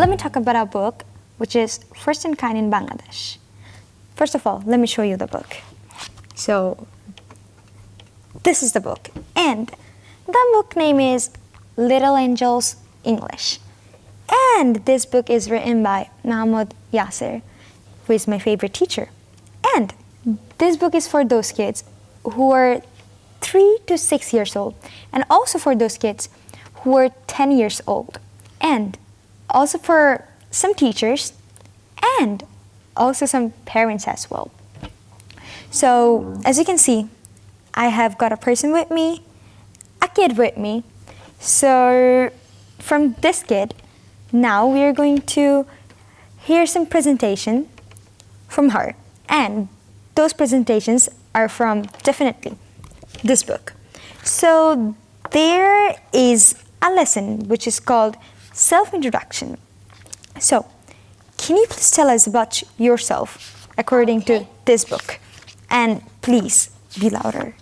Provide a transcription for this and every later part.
let me talk about our book, which is First in Kind in Bangladesh. First of all, let me show you the book. So, this is the book. And the book name is Little Angels English. And this book is written by Mahmoud Yasser, who is my favorite teacher. And this book is for those kids who are three to six years old, and also for those kids who are 10 years old, and also for some teachers, and also some parents as well. So, as you can see, I have got a person with me, a kid with me. So, from this kid, now we are going to hear some presentation from her. And those presentations are from definitely this book. So there is a lesson which is called self-introduction. So can you please tell us about yourself according okay. to this book? And please be louder.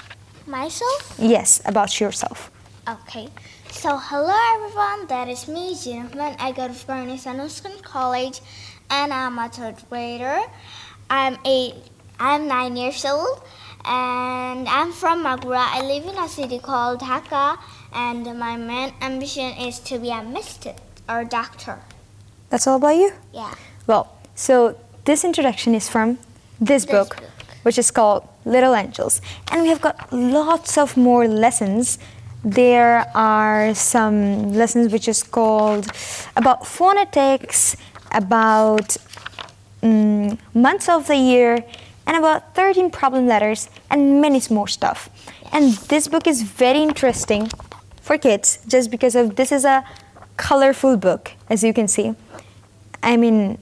Myself? Yes, about yourself. Okay. So hello everyone, that is me, Jennifer. I go to Bernice Anderson College and I'm a third grader. I'm eight I'm nine years old and I'm from Magura. I live in a city called Dhaka and my main ambition is to be a mystic or a doctor. That's all about you? Yeah. Well, so this introduction is from this, This book, book. which is called Little Angels. And we have got lots of more lessons. There are some lessons which is called about phonetics, about mm, months of the year, and about 13 problem letters and many more stuff. And this book is very interesting for kids just because of this is a colorful book as you can see. I mean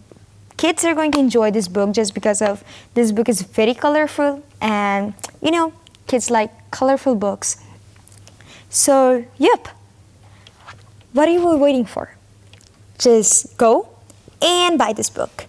kids are going to enjoy this book just because of this book is very colorful and you know kids like colorful books. So yep, what are you waiting for? Just go and buy this book.